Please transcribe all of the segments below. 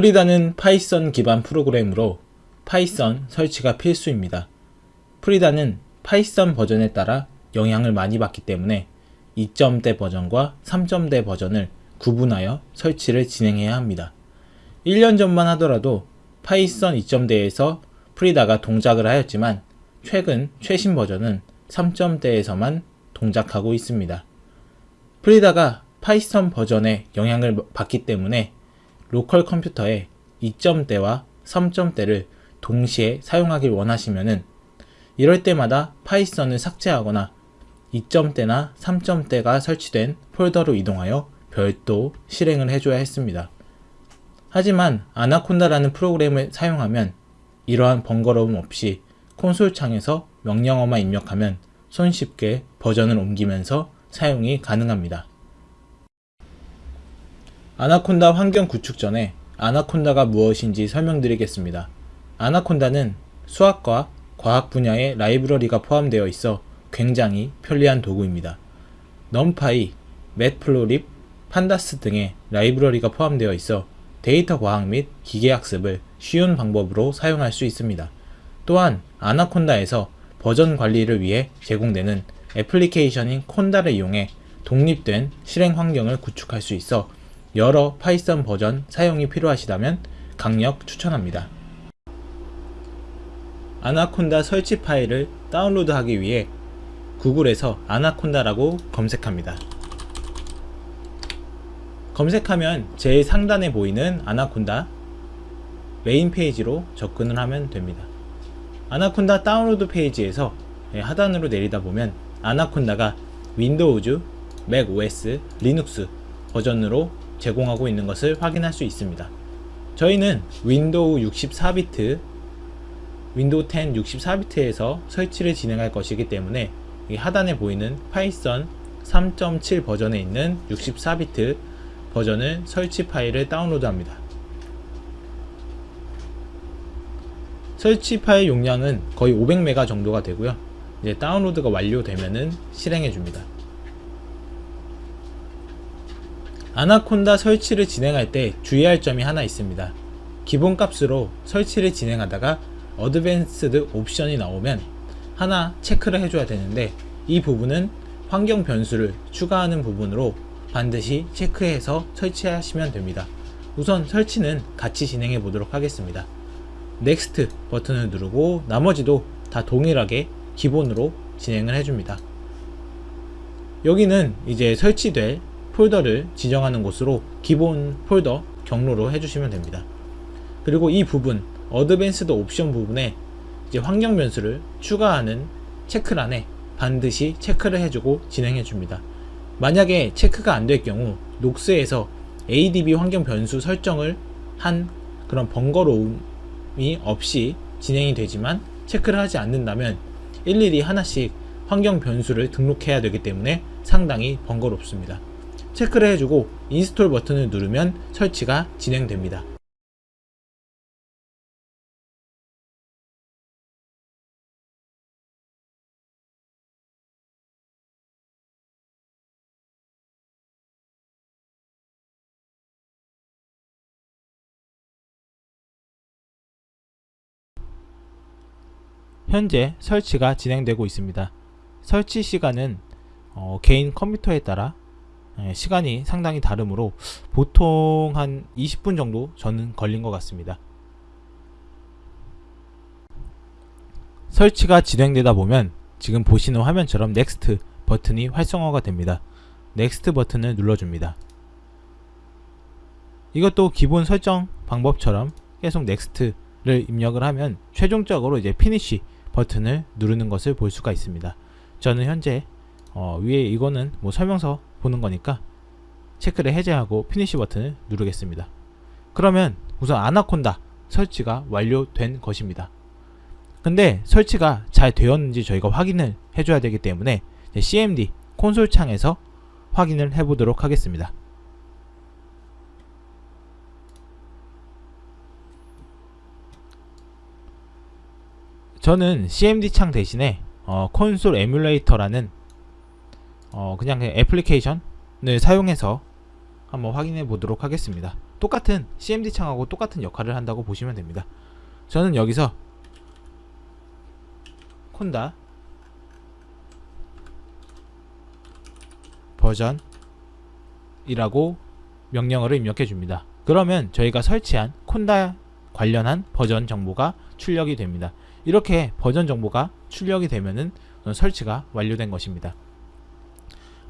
Frida는 Python 기반 프로그램으로 Python 설치가 필수입니다. Frida는 Python 버전에 따라 영향을 많이 받기 때문에 2점대 버전과 3점대 버전을 구분하여 설치를 진행해야 합니다. 1년 전만 하더라도 Python 2점대에서 Frida가 동작을 하였지만 최근 최신 버전은 3점대에서만 동작하고 있습니다. Frida가 Python 버전에 영향을 받기 때문에 local 컴퓨터에 2점대와 3점대를 동시에 사용하길 원하시면은 이럴 때마다 Python을 삭제하거나 2점대나 3점대가 설치된 폴더로 이동하여 별도 실행을 해줘야 했습니다. 하지만 Anaconda라는 프로그램을 사용하면 이러한 번거로움 없이 콘솔 창에서 명령어만 입력하면 손쉽게 버전을 옮기면서 사용이 가능합니다. 아나콘다 환경 구축 전에 아나콘다가 무엇인지 설명드리겠습니다. 아나콘다는 수학과 과학 분야의 라이브러리가 포함되어 있어 굉장히 편리한 도구입니다. 넘파이, 맷플로립, 판다스 등의 라이브러리가 포함되어 있어 데이터 과학 및 기계학습을 쉬운 방법으로 사용할 수 있습니다. 또한 Anaconda에서 버전 관리를 위해 제공되는 애플리케이션인 Conda를 이용해 독립된 실행 환경을 구축할 수 있어 여러 Python 버전 사용이 필요하시다면 강력 추천합니다. 아나콘다 설치 파일을 다운로드하기 위해 구글에서 Anaconda라고 검색합니다. 검색하면 제일 상단에 보이는 아나콘다 메인 페이지로 접근을 하면 됩니다. 아나콘다 다운로드 페이지에서 하단으로 내리다 보면 아나콘다가 윈도우즈, 맥 OS, 리눅스 버전으로 제공하고 있는 것을 확인할 수 있습니다. 저희는 Windows 64비트 Windows 10 64비트에서 설치를 진행할 것이기 때문에 하단에 보이는 Python 3.7 버전에 있는 64비트 버전을 설치 파일을 다운로드 합니다. 설치 파일 용량은 거의 500메가 정도가 되고요. 이제 다운로드가 완료되면은 실행해 줍니다. 아나콘다 설치를 진행할 때 주의할 점이 하나 있습니다. 기본 값으로 설치를 진행하다가 advanced option이 나오면 하나 체크를 해줘야 되는데 이 부분은 환경 변수를 추가하는 부분으로 반드시 체크해서 설치하시면 됩니다. 우선 설치는 같이 진행해 보도록 하겠습니다. Next 버튼을 누르고 나머지도 다 동일하게 기본으로 진행을 해줍니다. 여기는 이제 설치될 폴더를 지정하는 곳으로 기본 폴더 경로로 해주시면 됩니다. 그리고 이 부분 advanced option 부분에 이제 환경 변수를 추가하는 체크란에 반드시 체크를 해주고 진행해 줍니다. 만약에 체크가 안 될 경우 Nox에서 ADB 환경 변수 설정을 한 그런 번거로움이 없이 진행이 되지만 체크를 하지 않는다면 일일이 하나씩 환경 변수를 등록해야 되기 때문에 상당히 번거롭습니다. 체크를 해주고 Install 버튼을 누르면 설치가 진행됩니다. 현재 설치가 진행되고 있습니다. 설치 시간은 어, 개인 컴퓨터에 따라 예, 시간이 상당히 다르므로 보통 한 20분 정도 저는 걸린 것 같습니다. 설치가 진행되다 보면 지금 보시는 화면처럼 Next 버튼이 활성화가 됩니다. Next 버튼을 눌러줍니다. 이것도 기본 설정 방법처럼 계속 Next를 입력을 하면 최종적으로 이제 Finish 버튼을 누르는 것을 볼 수가 있습니다. 저는 현재 어, 위에 이거는 뭐 설명서 보는 거니까 체크를 해제하고 Finish 버튼을 누르겠습니다. 그러면 우선 아나콘다 설치가 완료된 것입니다. 근데 설치가 잘 되었는지 저희가 확인을 해줘야 되기 때문에 CMD 콘솔 창에서 확인을 해보도록 하겠습니다. 저는 CMD 창 대신에 어, console emulator라는 어, 그냥 애플리케이션을 사용해서 한번 확인해 보도록 하겠습니다. 똑같은 CMD 창하고 똑같은 역할을 한다고 보시면 됩니다. 저는 여기서 conda version이라고 명령어를 입력해 줍니다. 그러면 저희가 설치한 Conda 관련한 버전 정보가 출력이 됩니다. 이렇게 버전 정보가 출력이 되면은 설치가 완료된 것입니다.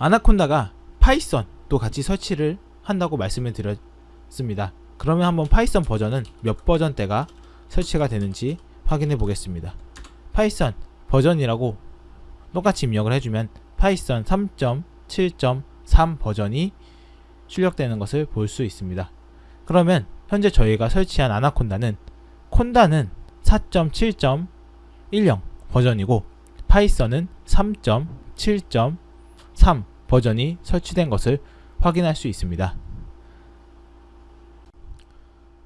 Anaconda가 Python도 같이 설치를 한다고 말씀을 드렸습니다. 그러면 한번 Python 버전은 몇 버전대가 설치가 되는지 확인해 보겠습니다. Python 버전이라고 똑같이 입력을 해주면 Python 3.7.3 버전이 출력되는 것을 볼 수 있습니다. 그러면 현재 저희가 설치한 Anaconda는 conda는 4.7.10 버전이고 Python은 3.7.3 버전이 설치된 것을 확인할 수 있습니다.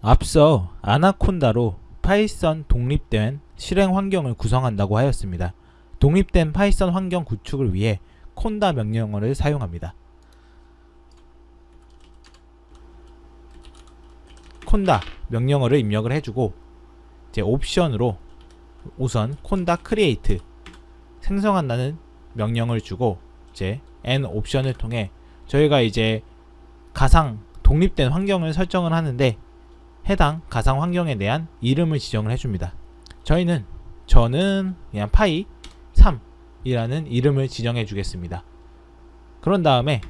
앞서 Anaconda로 Python 독립된 실행 환경을 구성한다고 하였습니다. 독립된 Python 환경 구축을 위해 conda 명령어를 사용합니다. conda 명령어를 입력을 해주고 이제 옵션으로 우선 conda create 생성한다는 명령을 주고 이제 n 옵션을 통해 저희가 이제 가상 독립된 환경을 설정을 하는데 해당 가상 환경에 대한 이름을 지정을 해줍니다. 저희는 저는 그냥 py 3이라는 이름을 지정해 주겠습니다. 그런 다음에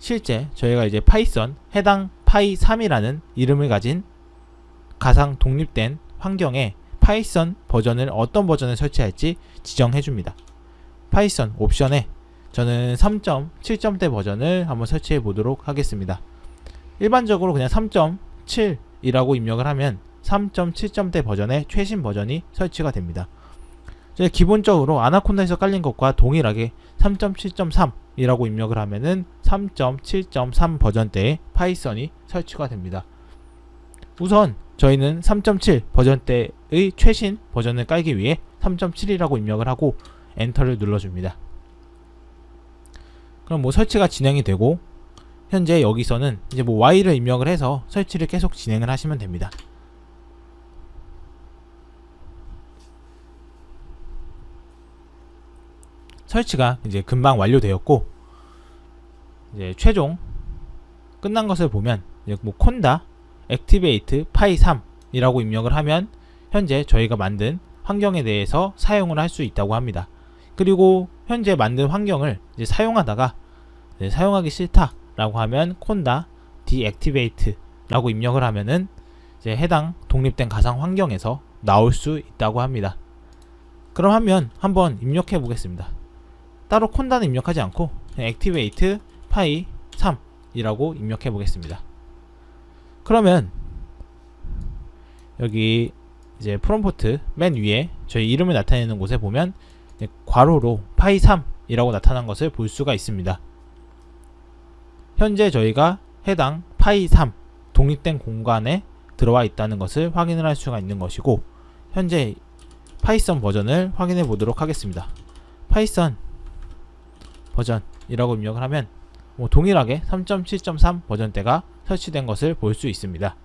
실제 저희가 이제 Python 해당 py 3이라는 이름을 가진 가상 독립된 환경에 Python 버전을 어떤 버전을 설치할지 지정해 줍니다. Python 옵션에 저는 3.7점대 버전을 한번 설치해 보도록 하겠습니다. 일반적으로 그냥 3.7이라고 입력을 하면 3.7점대 버전의 최신 버전이 설치가 됩니다. 기본적으로 Anaconda에서 깔린 것과 동일하게 3.7.3이라고 입력을 하면은 3.7.3 버전대의 Python이 설치가 됩니다. 우선 저희는 3.7 버전대의 최신 버전을 깔기 위해 3.7이라고 입력을 하고 엔터를 눌러줍니다. 그럼 뭐 설치가 진행이 되고 현재 여기서는 이제 뭐 Y를 입력을 해서 설치를 계속 진행을 하시면 됩니다. 설치가 이제 금방 완료되었고 이제 최종 끝난 것을 보면 뭐 conda activate py 3이라고 입력을 하면 현재 저희가 만든 환경에 대해서 사용을 할 수 있다고 합니다. 그리고 현재 만든 환경을 이제 사용하다가 네, 사용하기 싫다 라고 하면 conda deactivate라고 입력을 하면은 이제 해당 독립된 가상 환경에서 나올 수 있다고 합니다. 그럼 하면 한번 입력해 보겠습니다. 따로 conda는 입력하지 않고 activate py 3 이라고 입력해 보겠습니다. 그러면 여기 이제 프롬프트 맨 위에 저희 이름을 나타내는 곳에 보면 괄호로 py 3이라고 나타난 것을 볼 수가 있습니다. 현재 저희가 해당 py 3 독립된 공간에 들어와 있다는 것을 확인을 할 수가 있는 것이고 현재 Python 버전을 확인해 보도록 하겠습니다. Python 버전이라고 입력을 하면 뭐 동일하게 3.7.3 버전대가 설치된 것을 볼 수 있습니다.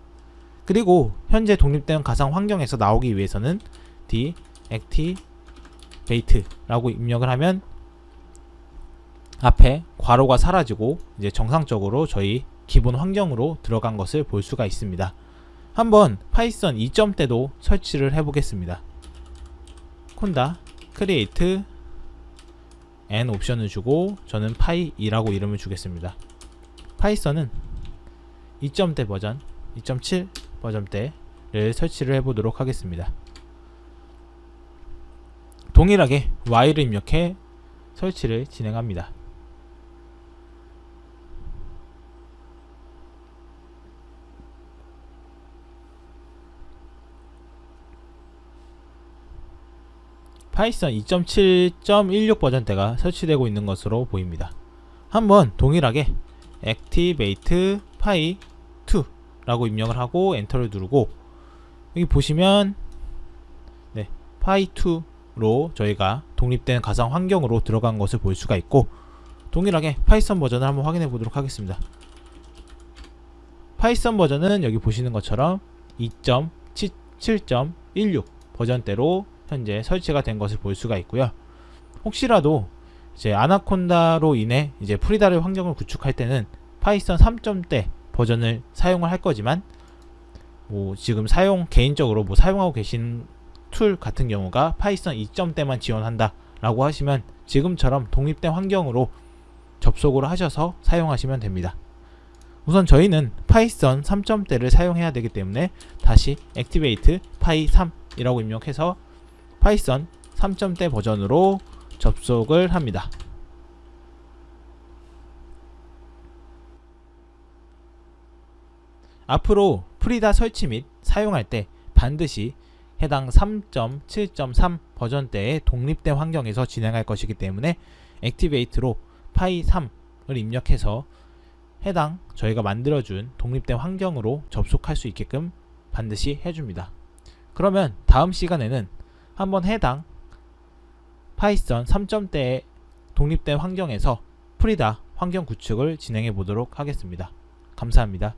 그리고 현재 독립된 가상 환경에서 나오기 위해서는 deactivate라고 입력을 하면 앞에 괄호가 사라지고 이제 정상적으로 저희 기본 환경으로 들어간 것을 볼 수가 있습니다. 한번 Python 2점대도 설치를 해보겠습니다. conda create n 옵션을 주고 저는 py2라고 이름을 주겠습니다. Python은 2점대 버전 2.7 버전대를 설치를 해보도록 하겠습니다. 동일하게 y를 입력해 설치를 진행합니다. Python 2.7.16 버전대가 설치되고 있는 것으로 보입니다. 한번 동일하게 activate py 2라고 입력을 하고 엔터를 누르고 여기 보시면 네, py 2 로 저희가 독립된 가상 환경으로 들어간 것을 볼 수가 있고 동일하게 Python 버전을 한번 확인해 보도록 하겠습니다. Python 버전은 여기 보시는 것처럼 2.7.16 버전대로 현재 설치가 된 것을 볼 수가 있고요. 혹시라도 이제 Anaconda로 인해 이제 Frida를 환경을 구축할 때는 Python 3점대 버전을 사용을 할 거지만 뭐 지금 사용 개인적으로 뭐 사용하고 계신 tool 같은 경우가 Python 2점대만 지원한다 라고 하시면 지금처럼 독립된 환경으로 접속을 하셔서 사용하시면 됩니다. 우선 저희는 Python 3점대를 사용해야 되기 때문에 다시 activate py 3 이라고 입력해서 Python 3점대 버전으로 접속을 합니다. 앞으로 Frida 설치 및 사용할 때 반드시 해당 3.7.3 버전대의 독립된 환경에서 진행할 것이기 때문에 activate로 py3을 입력해서 해당 저희가 만들어준 독립된 환경으로 접속할 수 있게끔 반드시 해줍니다. 그러면 다음 시간에는 한번 해당 파이썬 3점대의 독립된 환경에서 프리다 환경 구축을 진행해 보도록 하겠습니다. 감사합니다.